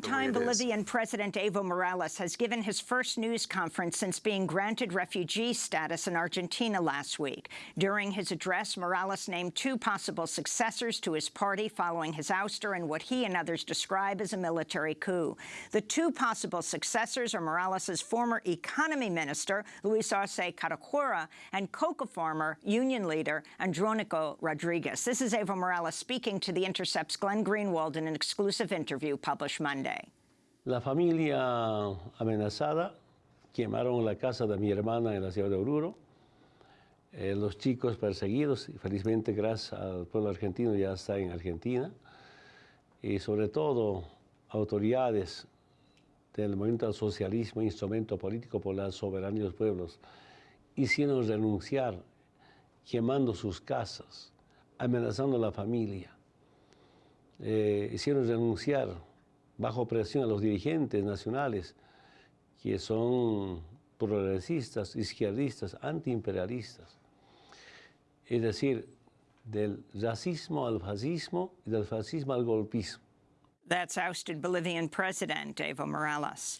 Time Bolivian President Evo Morales has given his first news conference since being granted refugee status in Argentina last week. During his address, Morales named two possible successors to his party following his ouster in what he and others describe as a military coup. The two possible successors are Morales' former economy minister, Luis Arce Catacora, and coca farmer, union leader, Andronico Rodriguez. This is Evo Morales speaking to The Intercept's Glenn Greenwald in an exclusive interview published Monday. La familia amenazada, quemaron la casa de mi hermana en la ciudad de Oruro. Eh, los chicos perseguidos, y felizmente gracias al pueblo argentino ya está en Argentina. Y sobre todo autoridades del movimiento al socialismo, instrumento político por la soberanía de los pueblos, hicieron renunciar, quemando sus casas, amenazando a la familia. Eh, hicieron renunciar bajo presión a los dirigentes nacionales que son progresistas, izquierdistas, antiimperialistas. Es decir, del racismo al fascismo y del fascismo al golpismo. That's ousted Bolivian President Evo Morales.